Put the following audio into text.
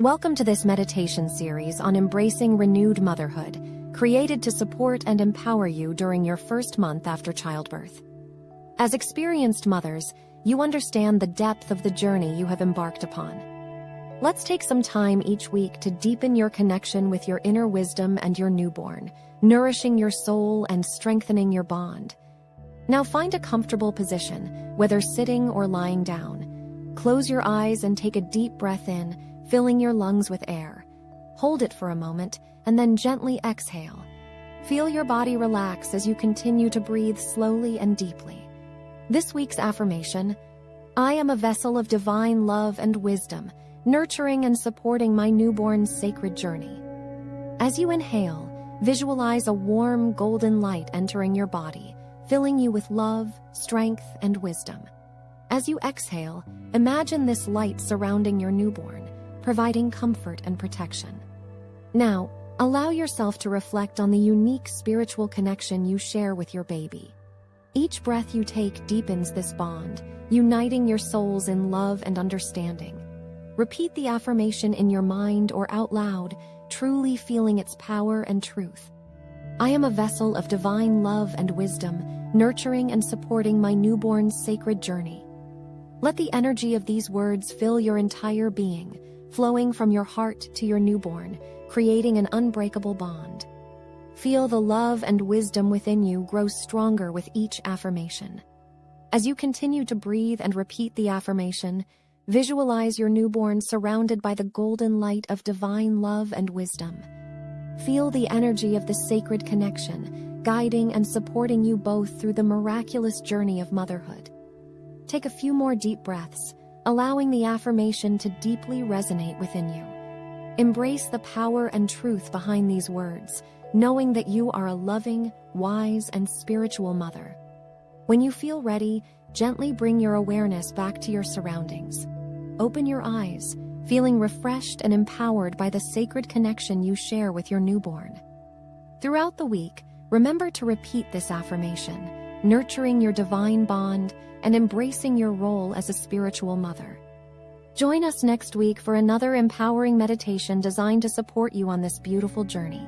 Welcome to this meditation series on embracing renewed motherhood, created to support and empower you during your first month after childbirth. As experienced mothers, you understand the depth of the journey you have embarked upon. Let's take some time each week to deepen your connection with your inner wisdom and your newborn, nourishing your soul and strengthening your bond. Now find a comfortable position, whether sitting or lying down. Close your eyes and take a deep breath in filling your lungs with air. Hold it for a moment and then gently exhale. Feel your body relax as you continue to breathe slowly and deeply. This week's affirmation I am a vessel of divine love and wisdom, nurturing and supporting my newborn's sacred journey. As you inhale, visualize a warm golden light entering your body, filling you with love, strength, and wisdom. As you exhale, imagine this light surrounding your newborn providing comfort and protection. Now, allow yourself to reflect on the unique spiritual connection you share with your baby. Each breath you take deepens this bond, uniting your souls in love and understanding. Repeat the affirmation in your mind or out loud, truly feeling its power and truth. I am a vessel of divine love and wisdom, nurturing and supporting my newborn's sacred journey. Let the energy of these words fill your entire being, flowing from your heart to your newborn, creating an unbreakable bond. Feel the love and wisdom within you grow stronger with each affirmation. As you continue to breathe and repeat the affirmation, visualize your newborn surrounded by the golden light of divine love and wisdom. Feel the energy of the sacred connection, guiding and supporting you both through the miraculous journey of motherhood. Take a few more deep breaths, allowing the affirmation to deeply resonate within you. Embrace the power and truth behind these words, knowing that you are a loving, wise, and spiritual mother. When you feel ready, gently bring your awareness back to your surroundings. Open your eyes, feeling refreshed and empowered by the sacred connection you share with your newborn. Throughout the week, remember to repeat this affirmation, nurturing your divine bond and embracing your role as a spiritual mother. Join us next week for another empowering meditation designed to support you on this beautiful journey.